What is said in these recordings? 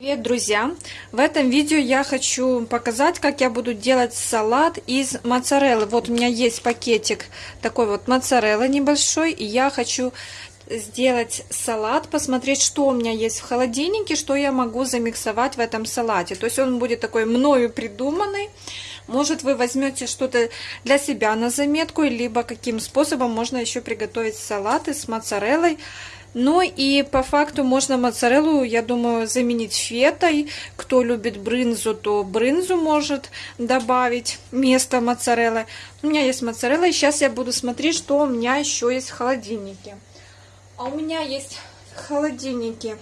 Привет, друзья! В этом видео я хочу показать, как я буду делать салат из моцареллы. Вот у меня есть пакетик такой вот моцареллы небольшой, и я хочу сделать салат, посмотреть, что у меня есть в холодильнике, что я могу замиксовать в этом салате. То есть он будет такой мною придуманный. Может, вы возьмете что-то для себя на заметку, либо каким способом можно еще приготовить салаты с моцареллой ну и по факту можно моцареллу, я думаю, заменить фетой. Кто любит брынзу, то брынзу может добавить вместо моцареллы. У меня есть моцарелла, и сейчас я буду смотреть, что у меня еще есть в холодильнике. А у меня есть в холодильнике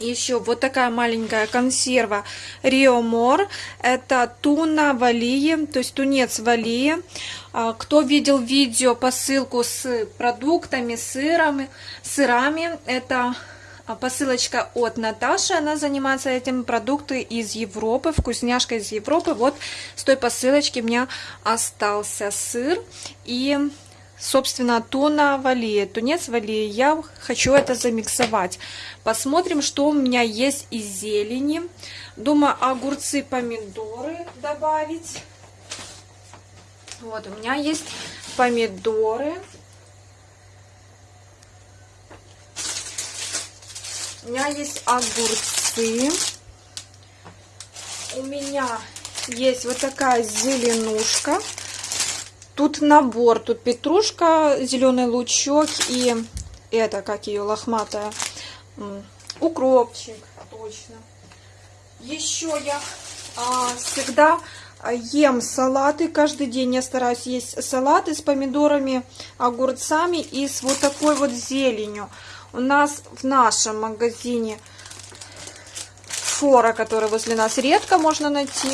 еще вот такая маленькая консерва Рио Мор. Это туна валии, то есть тунец валии. А, кто видел видео посылку с продуктами, сырами, сырами, это посылочка от Наташи, она занимается этим, продукты из Европы, вкусняшка из Европы. Вот с той посылочки у меня остался сыр и собственно, туна валия, тунец валия. Я хочу это замиксовать. Посмотрим, что у меня есть из зелени. Думаю, огурцы, помидоры добавить. Вот, у меня есть помидоры. У меня есть огурцы. У меня есть вот такая зеленушка. Тут набор, тут петрушка, зеленый лучок и это, как ее, лохматая, укропчик, точно. Еще я а, всегда ем салаты, каждый день я стараюсь есть салаты с помидорами, огурцами и с вот такой вот зеленью. У нас в нашем магазине фора, который возле нас редко можно найти,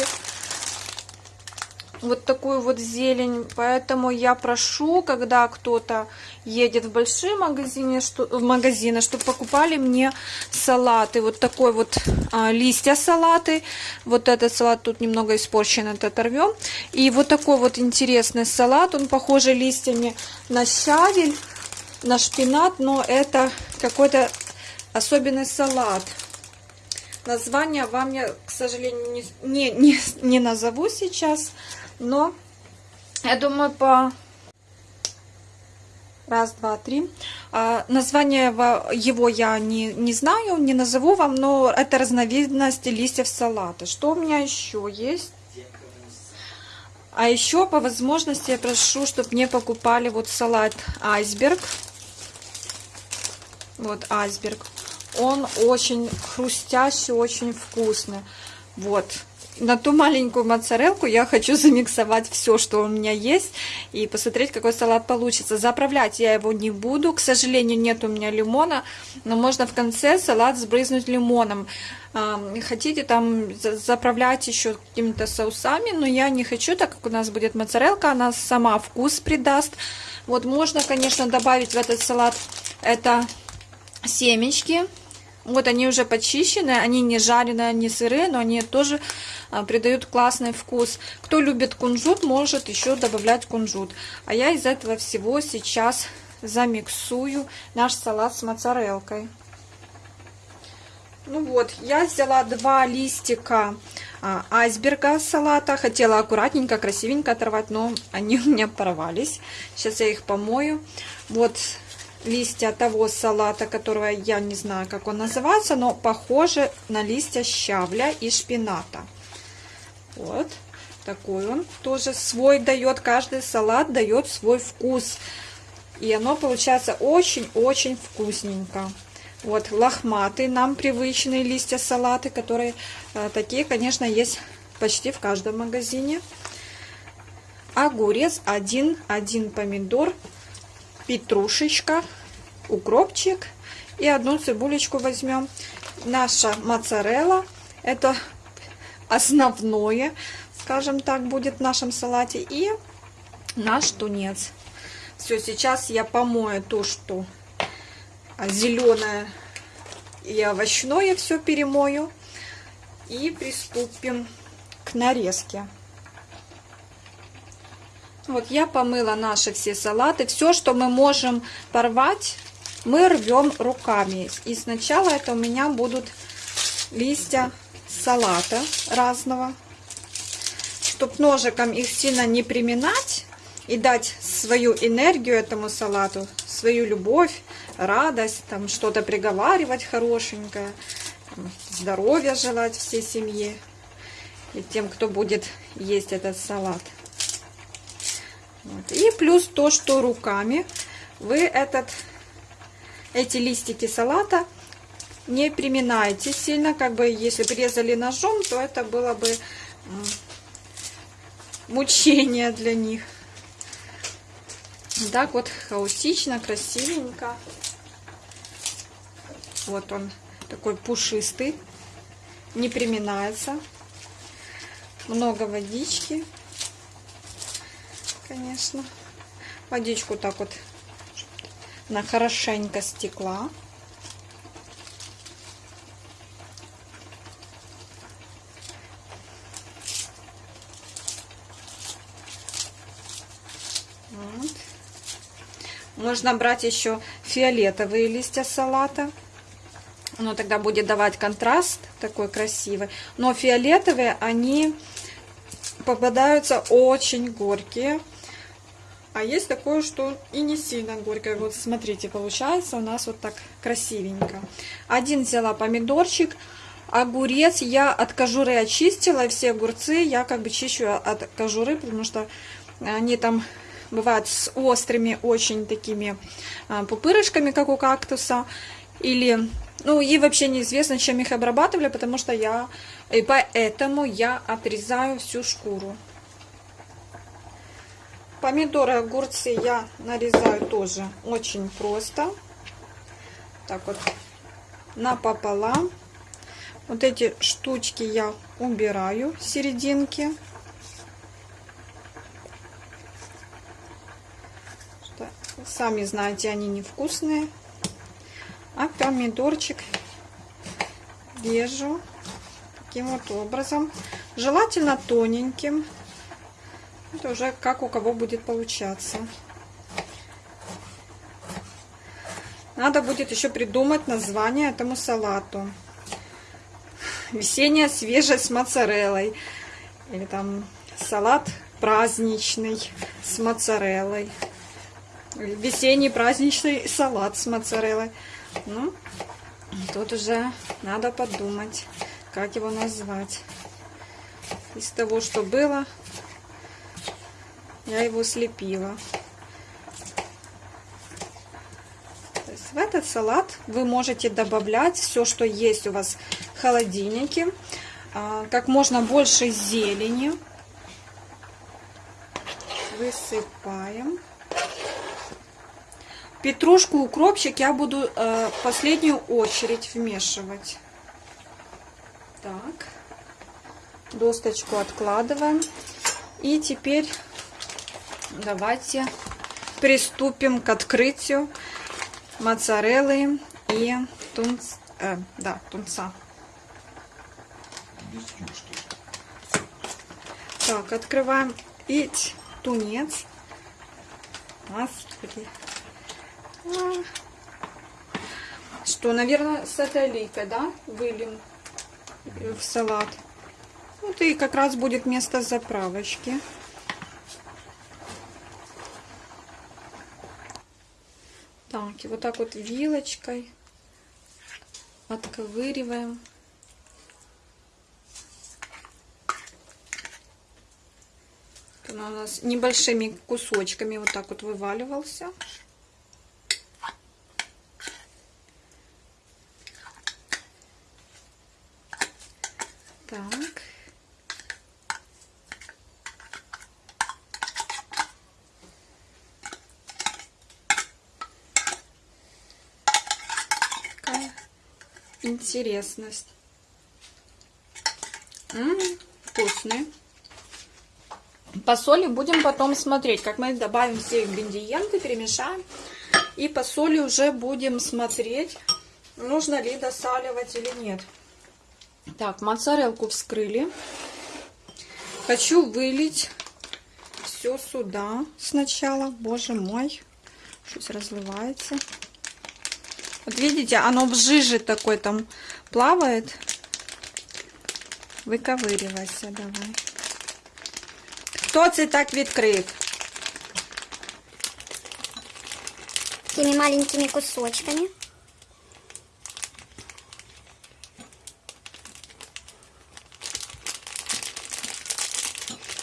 вот такую вот зелень. Поэтому я прошу, когда кто-то едет в большие магазины, что, в магазины, чтобы покупали мне салаты. Вот такой вот а, листья салаты. Вот этот салат тут немного испорчен, это оторвем. И вот такой вот интересный салат. Он похожий листьями на щавель, на шпинат, но это какой-то особенный салат. Название вам я, к сожалению, не, не, не, не назову сейчас. Но я думаю, по раз, два, три. А, название его я не, не знаю, не назову вам, но это разновидность листьев салата. Что у меня еще есть? А еще по возможности я прошу, чтобы мне покупали вот салат айсберг. Вот айсберг. Он очень хрустящий, очень вкусный. Вот на ту маленькую моцарелку я хочу замиксовать все, что у меня есть, и посмотреть, какой салат получится. Заправлять я его не буду, к сожалению, нет у меня лимона, но можно в конце салат сбрызнуть лимоном. Хотите там заправлять еще какими-то соусами, но я не хочу, так как у нас будет моцарелка, она сама вкус придаст. Вот можно, конечно, добавить в этот салат это семечки, вот они уже почищены, они не жареные, не сырые, но они тоже а, придают классный вкус. Кто любит кунжут, может еще добавлять кунжут. А я из этого всего сейчас замиксую наш салат с моцарелкой. Ну вот, я взяла два листика а, айсберга салата. Хотела аккуратненько, красивенько оторвать, но они у меня порвались. Сейчас я их помою. Вот листья того салата, которого я не знаю, как он называется, но похоже на листья щавля и шпината. Вот такой он тоже свой дает, каждый салат дает свой вкус. И оно получается очень-очень вкусненько. Вот лохматые нам привычные листья салаты, которые э, такие, конечно, есть почти в каждом магазине. Огурец, один, один помидор, петрушечка, укропчик и одну цибулечку возьмем. Наша моцарелла, это основное, скажем так, будет в нашем салате. И наш тунец. Все, сейчас я помою то, что зеленое и овощное все перемою. И приступим к нарезке. Вот я помыла наши все салаты. Все, что мы можем порвать, мы рвем руками. И сначала это у меня будут листья салата разного. Чтоб ножиком их сильно не приминать и дать свою энергию этому салату, свою любовь, радость, там что-то приговаривать хорошенькое, здоровья желать всей семье и тем, кто будет есть этот салат. Вот. И плюс то, что руками вы этот, эти листики салата не приминайте сильно, как бы если порезали ножом, то это было бы мучение для них. Так вот хаотично, красивенько. Вот он такой пушистый, не приминается. Много водички, конечно. Водичку так вот на хорошенько стекла. Вот. Можно брать еще фиолетовые листья салата. Оно тогда будет давать контраст такой красивый. Но фиолетовые, они попадаются очень горькие. А есть такое, что и не сильно горькое. Вот смотрите, получается у нас вот так красивенько. Один взяла помидорчик. Огурец я от кожуры очистила. Все огурцы я как бы чищу от кожуры, потому что они там бывают с острыми очень такими а, пупырышками, как у кактуса. Или, ну и вообще неизвестно, чем их обрабатывали, потому что я, и поэтому я отрезаю всю шкуру. Помидоры, огурцы я нарезаю тоже очень просто. Так вот, напополам. Вот эти штучки я убираю, серединки. Сами знаете, они невкусные. А помидорчик режу таким вот образом. Желательно тоненьким. Это уже как у кого будет получаться. Надо будет еще придумать название этому салату. Весенняя свежесть с моцареллой. Или там салат праздничный с моцареллой. Весенний праздничный салат с моцареллой. Ну, тут уже надо подумать, как его назвать. Из того, что было, я его слепила. В этот салат вы можете добавлять все, что есть у вас в холодильнике. А, как можно больше зелени. Высыпаем. Петрушку, укропчик я буду э, последнюю очередь вмешивать. Так. Досточку откладываем. И теперь давайте приступим к открытию моцареллы и тунц, э, да, тунца. Так, открываем и тунец. Господи. Что, наверное, с этой лейкой, да, выльем в салат. Вот и как раз будет место заправочки. Так, и вот так вот вилочкой отковыриваем. Он у нас небольшими кусочками вот так вот вываливался. Так. Какая интересность. М -м, вкусный. По соли будем потом смотреть, как мы добавим все ингредиенты, перемешаем. И по соли уже будем смотреть, нужно ли досаливать или нет. Так, моцарелку вскрыли. Хочу вылить все сюда сначала. Боже мой, что-то разливается. Вот видите, оно в жиже такой там плавает. Виковирювайся, давай. Хто це так відкрив? Такими маленькими кусочками.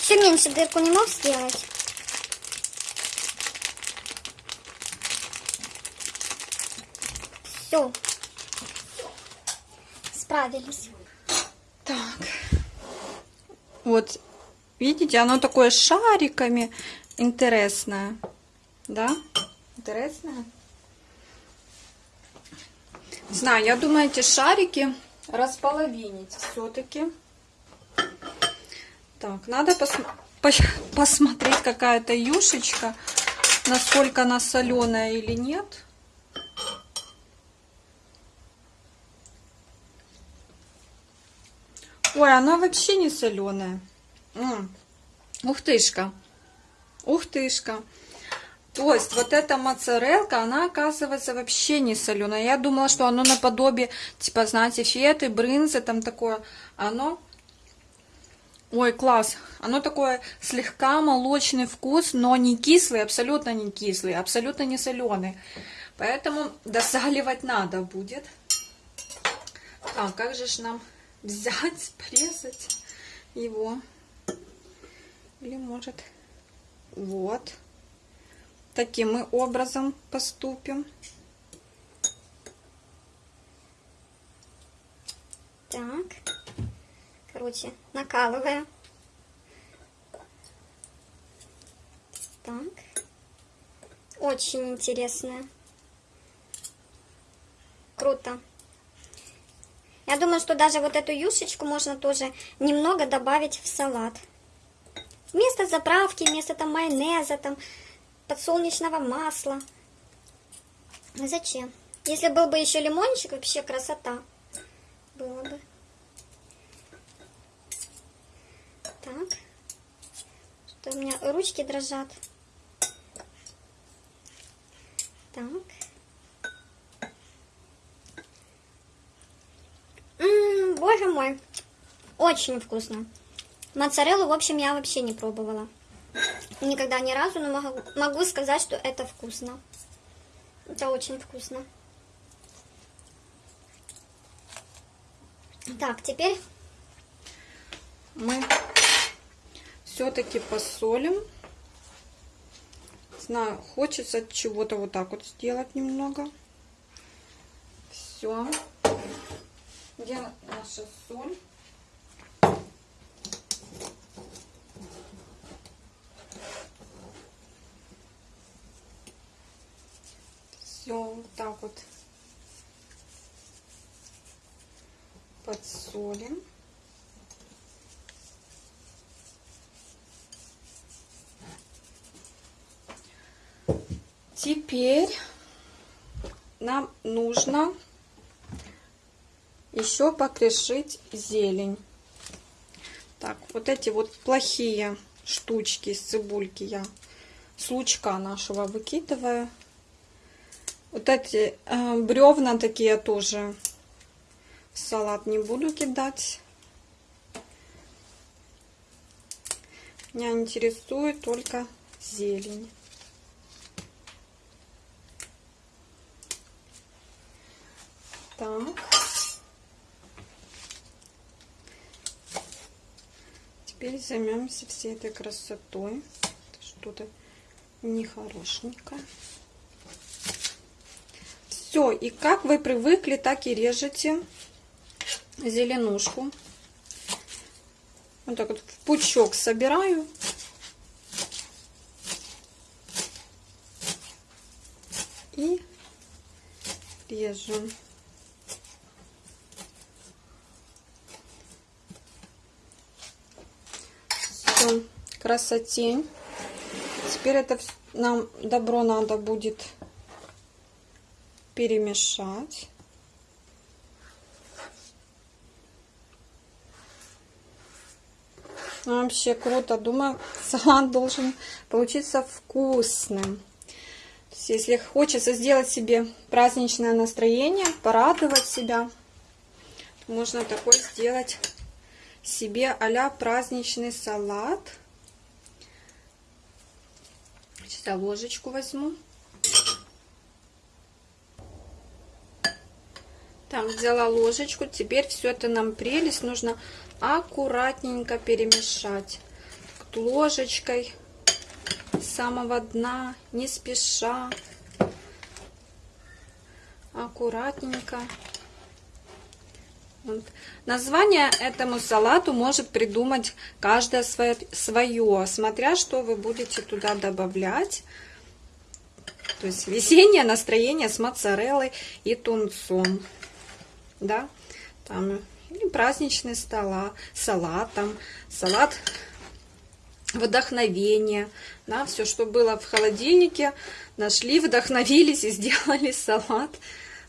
Еще меньше дырку не мог сделать. Все. Справились. Так. Вот, видите, оно такое с шариками. Интересное. Да? Интересное? Знаю, я думаю, эти шарики располовинить все-таки. Так, надо пос- по- посмотреть, какая-то юшечка, насколько она соленая или нет. Ой, она вообще не соленая. Ух тышка. Ух тышка. То есть вот эта моцарелка, она оказывается вообще не соленая. Я думала, что оно наподобие, типа, знаете, феты, брынзы, там такое. Оно Ой, класс. Оно такое слегка молочный вкус, но не кислый, абсолютно не кислый, абсолютно не соленый. Поэтому досаливать надо будет. Так, как же ж нам взять, порезать его? Или может... Вот. Таким мы образом поступим. Так. Короче, накалываю. Так. Очень интересная. Круто. Я думаю, что даже вот эту юшечку можно тоже немного добавить в салат. Вместо заправки, вместо там майонеза, там подсолнечного масла. Зачем? Если был бы еще лимончик, вообще красота было бы. Так. Что у меня ручки дрожат. Так. Боже мой. Очень вкусно. Моцареллу, в общем, я вообще не пробовала. Никогда ни разу, но могу, могу сказать, что это вкусно. Это очень вкусно. Так, теперь мы все-таки посолим. Знаю, хочется чего-то вот так вот сделать немного. Все. Где наша соль? Все, вот так вот подсолим. Теперь нам нужно еще покрошить зелень. Так, вот эти вот плохие штучки из цибульки я с лучка нашего выкидываю. Вот эти э, бревна такие тоже в салат не буду кидать. Меня интересует только зелень. Так. Теперь займемся всей этой красотой. Что-то нехорошенькое. Все, и как вы привыкли, так и режете зеленушку. Вот так вот в пучок собираю. И режем. Красотень. Теперь это нам добро надо будет перемешать. Вообще круто. Думаю, салат должен получиться вкусным. Есть, если хочется сделать себе праздничное настроение, порадовать себя, можно такой сделать себе а праздничный салат. Сейчас я ложечку возьму. Так, взяла ложечку. Теперь все это нам прелесть нужно аккуратненько перемешать. Ложечкой с самого дна, не спеша. Аккуратненько. Вот. Название этому салату может придумать каждое свое, смотря что вы будете туда добавлять. То есть весеннее настроение с моцареллой и тунцом. Да, там и праздничный стола, салат, там, салат вдохновения, да, все, что было в холодильнике, нашли, вдохновились и сделали салат,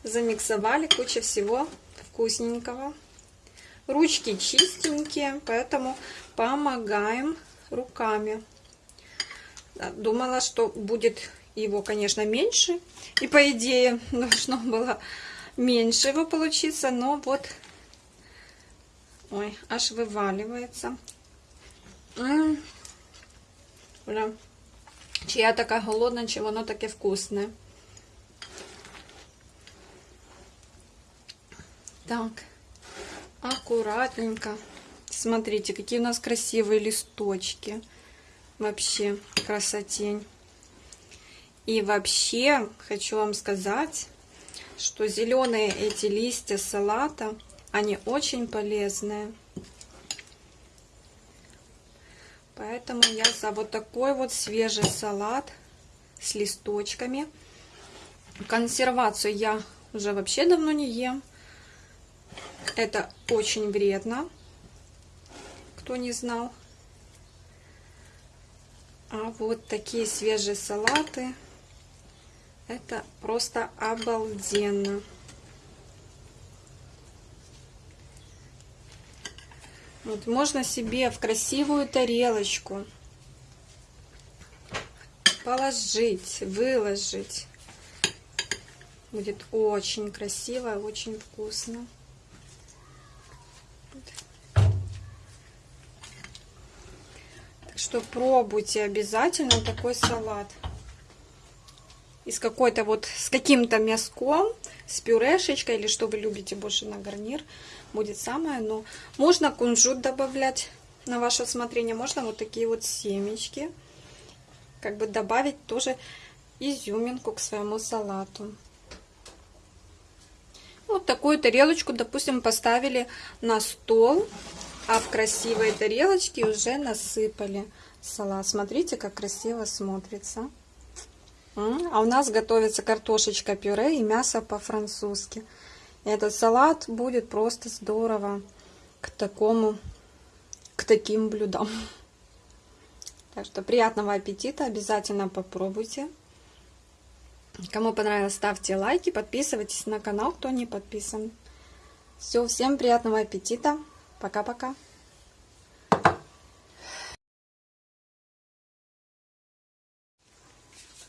замиксовали, куча всего вкусненького. Ручки чистенькие, поэтому помогаем руками. Думала, что будет его, конечно, меньше, и по идее должно было меньше его получиться, но вот, ой, аж вываливается. М -м Чи я така голодна, чи воно таке вкусне. Так, аккуратненько. Смотрите, какие у нас красивые листочки. Вообще красотень. И вообще хочу вам сказать, что зеленые эти листья салата, они очень полезные. Поэтому я за вот такой вот свежий салат с листочками. Консервацию я уже вообще давно не ем. Это очень вредно, кто не знал. А вот такие свежие салаты, это просто обалденно. Вот можно себе в красивую тарелочку положить, выложить. Будет очень красиво очень вкусно. Что пробуйте обязательно такой салат. И с какой-то вот, с каким-то мяском, с пюрешечкой, или что вы любите больше на гарнир, будет самое. Но можно кунжут добавлять на ваше усмотрение, можно вот такие вот семечки. Как бы добавить тоже изюминку к своему салату. Вот такую тарелочку, допустим, поставили на стол а в красивые тарелочки уже насыпали салат. Смотрите, как красиво смотрится. А у нас готовится картошечка пюре и мясо по-французски. Этот салат будет просто здорово к такому, к таким блюдам. Так что приятного аппетита, обязательно попробуйте. Кому понравилось, ставьте лайки, подписывайтесь на канал, кто не подписан. Все, всем приятного аппетита. Пока-пока.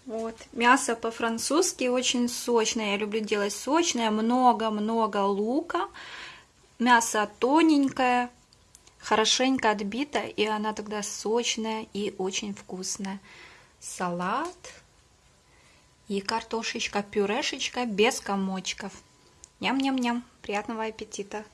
Вот, мясо по-французски очень сочное. Я люблю делать сочное. Много-много лука. Мясо тоненькое, хорошенько отбито, и она тогда сочная и очень вкусная. Салат и картошечка, пюрешечка без комочков. Ням-ням-ням. Приятного аппетита!